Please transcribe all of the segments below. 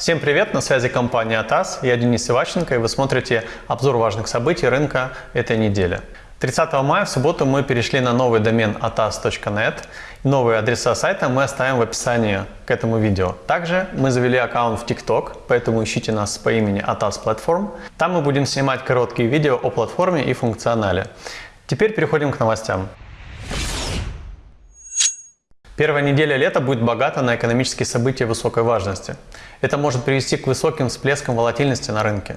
Всем привет, на связи компания АТАС, я Денис Иващенко и вы смотрите обзор важных событий рынка этой недели. 30 мая в субботу мы перешли на новый домен atas.net. Новые адреса сайта мы оставим в описании к этому видео. Также мы завели аккаунт в TikTok, поэтому ищите нас по имени Atas Platform. Там мы будем снимать короткие видео о платформе и функционале. Теперь переходим к новостям. Первая неделя лета будет богата на экономические события высокой важности. Это может привести к высоким всплескам волатильности на рынке.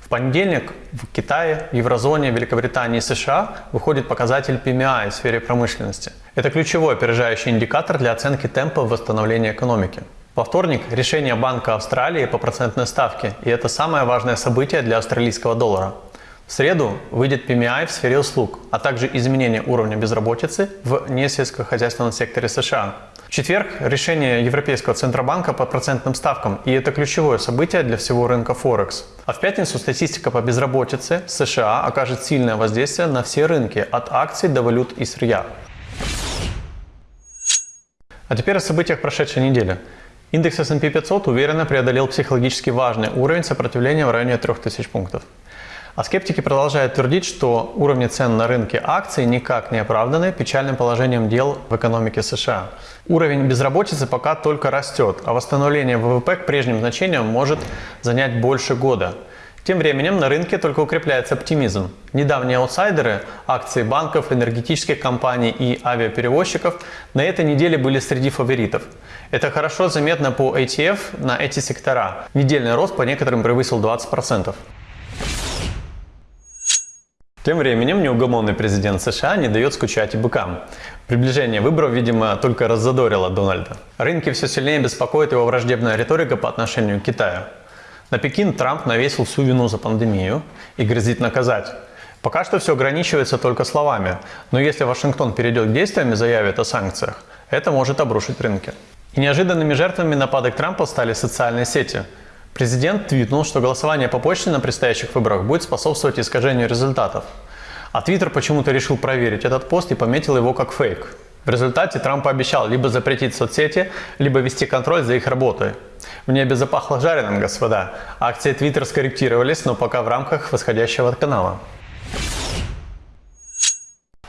В понедельник в Китае, Еврозоне, Великобритании и США выходит показатель PMI в сфере промышленности. Это ключевой опережающий индикатор для оценки темпа восстановления экономики. Во вторник решение Банка Австралии по процентной ставке, и это самое важное событие для австралийского доллара. В среду выйдет PMI в сфере услуг, а также изменение уровня безработицы в несельскохозяйственном секторе США. В четверг решение Европейского Центробанка по процентным ставкам, и это ключевое событие для всего рынка Форекс. А в пятницу статистика по безработице США окажет сильное воздействие на все рынки, от акций до валют и сырья. А теперь о событиях прошедшей недели. Индекс S&P 500 уверенно преодолел психологически важный уровень сопротивления в районе 3000 пунктов. А скептики продолжают твердить, что уровни цен на рынке акций никак не оправданы печальным положением дел в экономике США. Уровень безработицы пока только растет, а восстановление ВВП к прежним значениям может занять больше года. Тем временем на рынке только укрепляется оптимизм. Недавние аутсайдеры, акции банков, энергетических компаний и авиаперевозчиков на этой неделе были среди фаворитов. Это хорошо заметно по ETF на эти сектора. Недельный рост по некоторым превысил 20%. Тем временем неугомонный президент США не дает скучать и быкам. Приближение выборов, видимо, только раззадорило Дональда. Рынки все сильнее беспокоит его враждебная риторика по отношению к Китаю. На Пекин Трамп навесил всю вину за пандемию и грозит наказать. Пока что все ограничивается только словами, но если Вашингтон перейдет к действиям и заявит о санкциях, это может обрушить рынки. И неожиданными жертвами нападок Трампа стали социальные сети – Президент твитнул, что голосование по почте на предстоящих выборах будет способствовать искажению результатов. А Твиттер почему-то решил проверить этот пост и пометил его как фейк. В результате Трамп пообещал либо запретить соцсети, либо вести контроль за их работой. В небе запахло жареным, господа. Акции Твиттер скорректировались, но пока в рамках восходящего канала.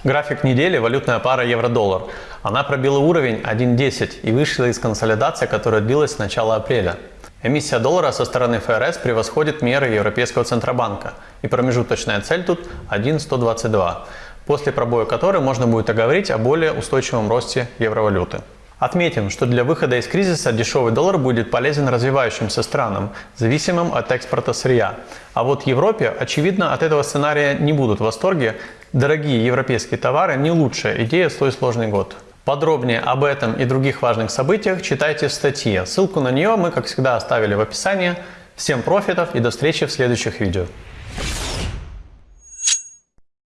График недели – валютная пара евро-доллар. Она пробила уровень 1.10 и вышла из консолидации, которая длилась с начала апреля. Эмиссия доллара со стороны ФРС превосходит меры Европейского Центробанка, и промежуточная цель тут 1,122, после пробоя которой можно будет оговорить о более устойчивом росте евровалюты. Отметим, что для выхода из кризиса дешевый доллар будет полезен развивающимся странам, зависимым от экспорта сырья. А вот Европе, очевидно, от этого сценария не будут в восторге. Дорогие европейские товары не лучшая идея в свой сложный год. Подробнее об этом и других важных событиях читайте в статье. Ссылку на нее мы, как всегда, оставили в описании. Всем профитов и до встречи в следующих видео.